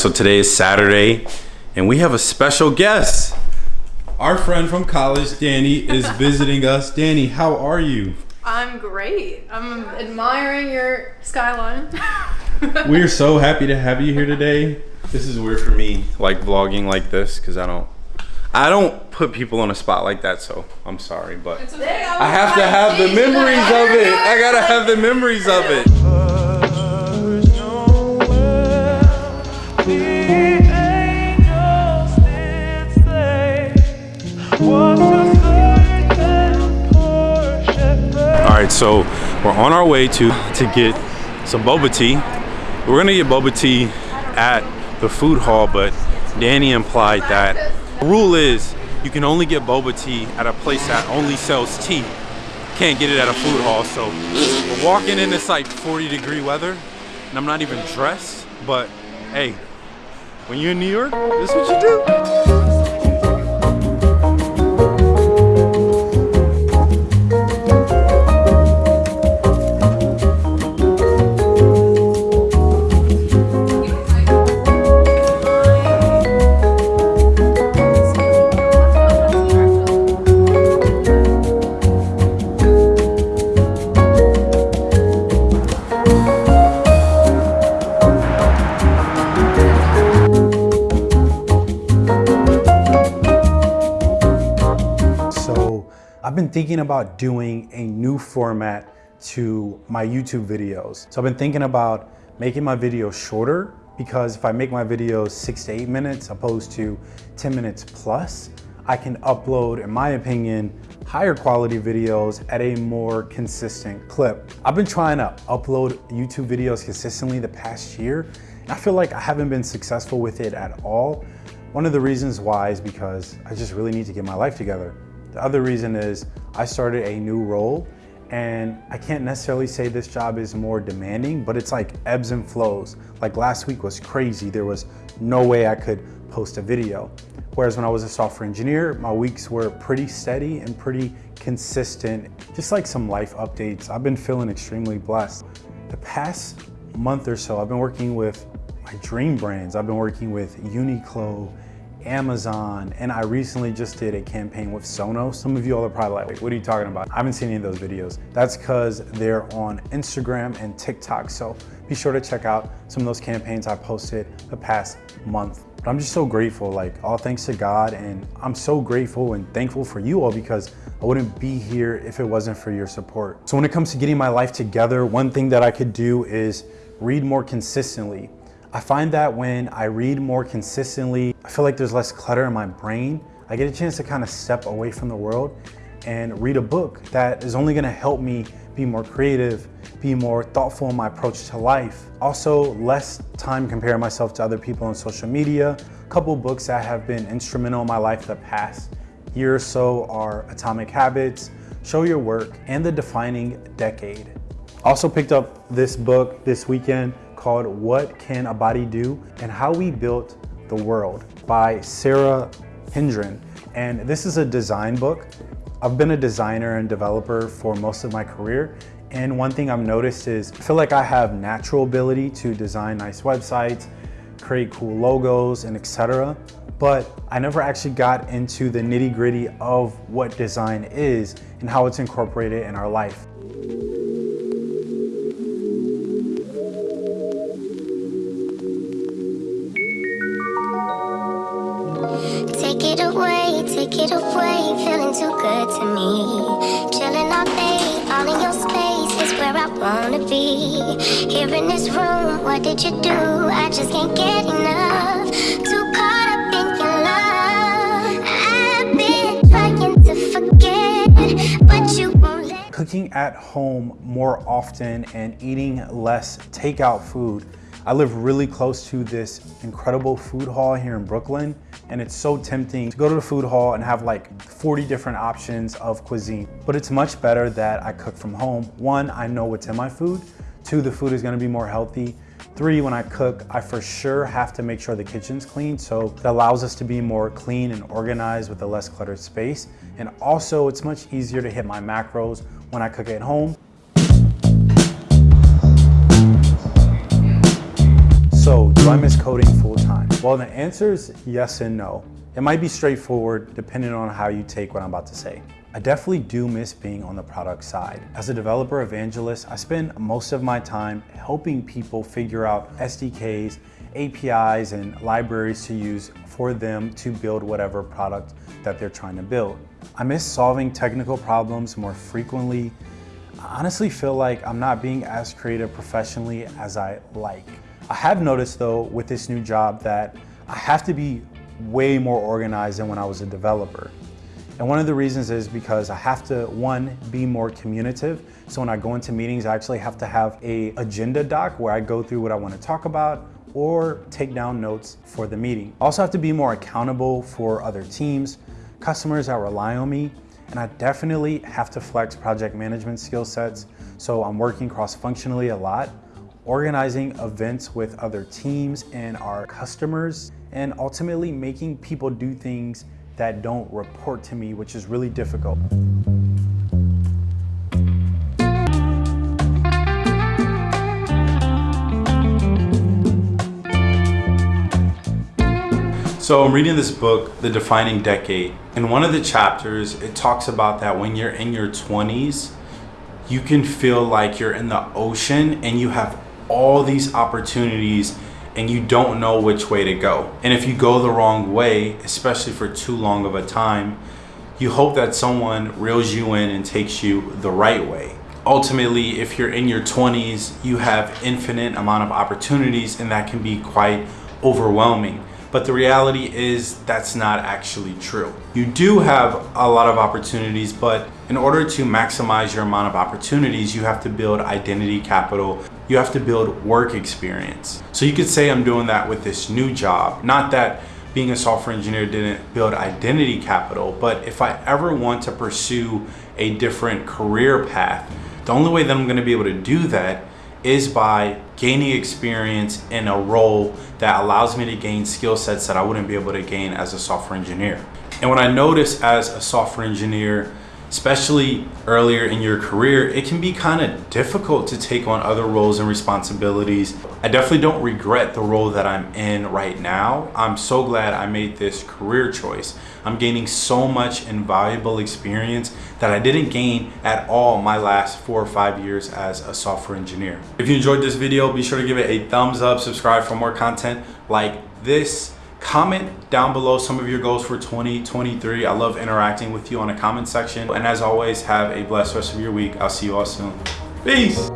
So today is Saturday, and we have a special guest. Our friend from college, Danny, is visiting us. Danny, how are you? I'm great. I'm admiring your skyline. we are so happy to have you here today. This is weird for me, like vlogging like this, because I don't I don't put people on a spot like that. So I'm sorry, but okay. I have to have the memories of it. I gotta have the memories of it. All right, so we're on our way to to get some boba tea. We're gonna get boba tea at the food hall, but Danny implied that the rule is you can only get boba tea at a place that only sells tea. Can't get it at a food hall. So we're walking in this like 40 degree weather, and I'm not even dressed. But hey, when you're in New York, this is what you do. Been thinking about doing a new format to my YouTube videos. So I've been thinking about making my videos shorter because if I make my videos six to eight minutes opposed to 10 minutes plus, I can upload, in my opinion, higher quality videos at a more consistent clip. I've been trying to upload YouTube videos consistently the past year, and I feel like I haven't been successful with it at all. One of the reasons why is because I just really need to get my life together. The other reason is I started a new role and I can't necessarily say this job is more demanding, but it's like ebbs and flows. Like last week was crazy. There was no way I could post a video. Whereas when I was a software engineer, my weeks were pretty steady and pretty consistent. Just like some life updates, I've been feeling extremely blessed. The past month or so, I've been working with my dream brands. I've been working with Uniqlo, Amazon, and I recently just did a campaign with Sonos. Some of you all are probably like, Wait, what are you talking about? I haven't seen any of those videos. That's because they're on Instagram and TikTok. So be sure to check out some of those campaigns I posted the past month. But I'm just so grateful, like all thanks to God. And I'm so grateful and thankful for you all because I wouldn't be here if it wasn't for your support. So when it comes to getting my life together, one thing that I could do is read more consistently. I find that when I read more consistently, I feel like there's less clutter in my brain. I get a chance to kind of step away from the world and read a book that is only gonna help me be more creative, be more thoughtful in my approach to life. Also, less time comparing myself to other people on social media. A couple books that have been instrumental in my life the past year or so are Atomic Habits, Show Your Work, and The Defining Decade. Also picked up this book this weekend called What Can a Body Do and How We Built the World by Sara Hendren. And this is a design book. I've been a designer and developer for most of my career. And one thing I've noticed is I feel like I have natural ability to design nice websites, create cool logos and etc. But I never actually got into the nitty gritty of what design is and how it's incorporated in our life. Away, take it away, feeling too good to me. Chilling all day, all in your space is where I wanna be. Here in this room, what did you do? I just can't get enough. Too caught up in your love. I've been trying to forget, but you won't let Cooking at home more often and eating less takeout food. I live really close to this incredible food hall here in Brooklyn, and it's so tempting to go to the food hall and have like 40 different options of cuisine. But it's much better that I cook from home. One, I know what's in my food. Two, the food is gonna be more healthy. Three, when I cook, I for sure have to make sure the kitchen's clean, so it allows us to be more clean and organized with a less cluttered space. And also, it's much easier to hit my macros when I cook at home. Do I miss coding full time? Well, the answer is yes and no. It might be straightforward depending on how you take what I'm about to say. I definitely do miss being on the product side. As a developer evangelist, I spend most of my time helping people figure out SDKs, APIs, and libraries to use for them to build whatever product that they're trying to build. I miss solving technical problems more frequently. I honestly feel like I'm not being as creative professionally as I like. I have noticed though with this new job that I have to be way more organized than when I was a developer. And one of the reasons is because I have to, one, be more communicative. So when I go into meetings, I actually have to have a agenda doc where I go through what I want to talk about or take down notes for the meeting. I also have to be more accountable for other teams, customers that rely on me, and I definitely have to flex project management skill sets. So I'm working cross-functionally a lot, organizing events with other teams and our customers, and ultimately making people do things that don't report to me, which is really difficult. So I'm reading this book, The Defining Decade. In one of the chapters, it talks about that when you're in your 20s, you can feel like you're in the ocean and you have all these opportunities and you don't know which way to go. And if you go the wrong way, especially for too long of a time, you hope that someone reels you in and takes you the right way. Ultimately, if you're in your 20s, you have infinite amount of opportunities and that can be quite overwhelming. But the reality is that's not actually true. You do have a lot of opportunities, but in order to maximize your amount of opportunities, you have to build identity capital. You have to build work experience. So you could say I'm doing that with this new job. Not that being a software engineer didn't build identity capital, but if I ever want to pursue a different career path, the only way that I'm gonna be able to do that is by gaining experience in a role that allows me to gain skill sets that I wouldn't be able to gain as a software engineer. And what I noticed as a software engineer especially earlier in your career, it can be kind of difficult to take on other roles and responsibilities. I definitely don't regret the role that I'm in right now. I'm so glad I made this career choice. I'm gaining so much invaluable experience that I didn't gain at all my last four or five years as a software engineer. If you enjoyed this video, be sure to give it a thumbs up, subscribe for more content like this. Comment down below some of your goals for 2023. I love interacting with you on the comment section. And as always, have a blessed rest of your week. I'll see you all soon. Peace.